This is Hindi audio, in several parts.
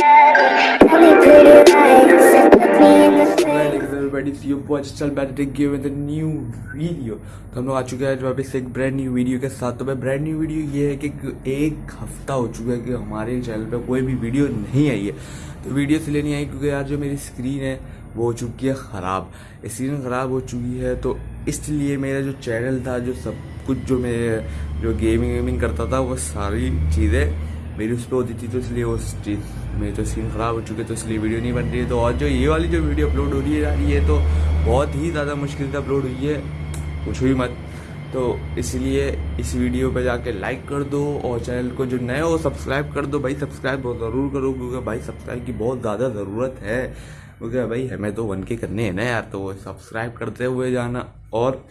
New video. तो हम लोग आ चुके हैं वापस एक ब्रांड न्यू वीडियो के साथ तो भाई ब्रांड न्यू वीडियो ये है कि एक हफ़्ता हो चुका है कि हमारे चैनल पे कोई भी वीडियो नहीं आई है तो वीडियो इसलिए नहीं आई क्योंकि यार जो मेरी स्क्रीन है वो हो चुकी है ख़राब स्क्रीन ख़राब हो चुकी है तो इसलिए मेरा जो चैनल था, जो सब कुछ जो मैं जो गेमिंग वेमिंग करता था, वो सारी चीज़ें मेरी उस पर होती थी तो इसलिए वो चीज़ मेरी तो स्क्रीन ख़राब हो चुकी है तो इसलिए वीडियो नहीं बन रही है। तो और जो ये वाली जो वीडियो अपलोड हो रही है यार, ये तो बहुत ही ज़्यादा मुश्किल से अपलोड हुई है। कुछ ही मत। तो इसलिए इस वीडियो पर जाके लाइक कर दो और चैनल को जो नए हो सब्सक्राइब कर दो। भाई सब्सक्राइब बहुत ज़रूर करो, क्योंकि भाई सब्सक्राइब की बहुत ज़्यादा ज़रूरत है। क्योंकि भाई, हमें तो वन के करने हैं ना यार तो सब्सक्राइब करते हुए जाना और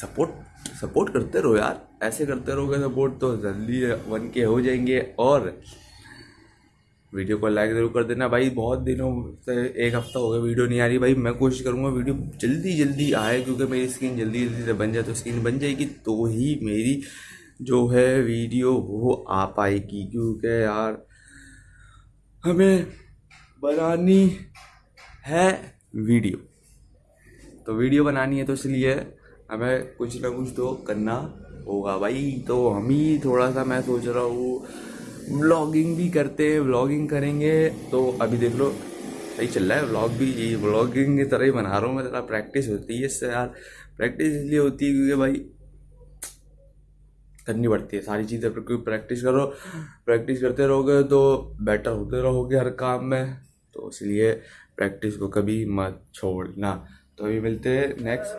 सपोर्ट सपोर्ट करते रहो यार। ऐसे करते रहोगे सपोर्ट तो जल्दी वन के हो जाएँगे और वीडियो को लाइक ज़रूर कर देना। भाई, बहुत दिनों से एक हफ़्ता हो गया वीडियो नहीं आ रही। भाई, मैं कोशिश करूँगा वीडियो जल्दी जल्दी आए, क्योंकि मेरी स्क्रीन जल्दी जल्दी से बन जाए तो स्क्रीन बन जाएगी तो ही मेरी जो है वीडियो वो आ पाएगी। क्योंकि यार, हमें बनानी है वीडियो तो वीडियो बनानी है तो इसलिए हमें कुछ ना कुछ तो करना होगा भाई। तो हम ही थोड़ा सा मैं सोच रहा हूँ व्लॉगिंग भी करते हैं व्लॉगिंग करेंगे। तो अभी देख लो, सही चल रहा है व्लॉग भी, ये व्लॉगिंग की तरह ही बना रहा हूँ मैं, ज़रा प्रैक्टिस होती है इससे यार। प्रैक्टिस इसलिए होती है क्योंकि भाई, करनी पड़ती है सारी चीज़ें क्योंकि प्रैक्टिस करो प्रैक्टिस करते रहोगे तो बेटर होते रहोगे हर काम में। तो इसलिए प्रैक्टिस को कभी मत छोड़ना। तो अभी मिलते हैं नेक्स्ट